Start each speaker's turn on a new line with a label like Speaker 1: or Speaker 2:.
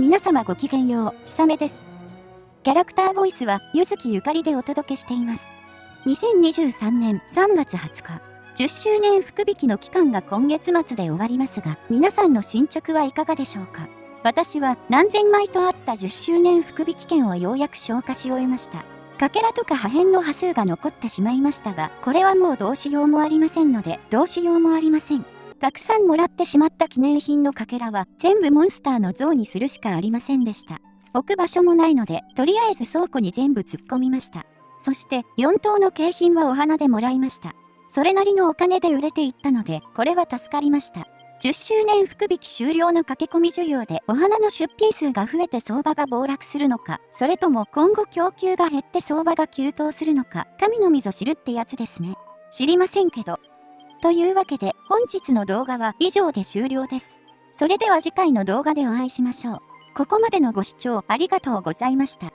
Speaker 1: 皆様ごきげんよう、ひさめです。キャラクターボイスは、ゆずきゆかりでお届けしています。2023年3月20日、10周年福引の期間が今月末で終わりますが、皆さんの進捗はいかがでしょうか？私は何千枚とあった10周年福引券をようやく消化し終えました。かけらとか破片の波数が残ってしまいましたが、これはもうどうしようもありませんので、どうしようもありません。たくさんもらってしまった記念品のかけらは全部モンスターの像にするしかありませんでした。置く場所もないので、とりあえず倉庫に全部突っ込みました。そして4等の景品はお花でもらいました。それなりのお金で売れていったので、これは助かりました。10周年福引き終了の駆け込み需要でお花の出品数が増えて相場が暴落するのか、それとも今後供給が減って相場が急騰するのか、神のみぞ知るってやつですね。知りませんけど、というわけで本日の動画は以上で終了です。それでは次回の動画でお会いしましょう。ここまでのご視聴ありがとうございました。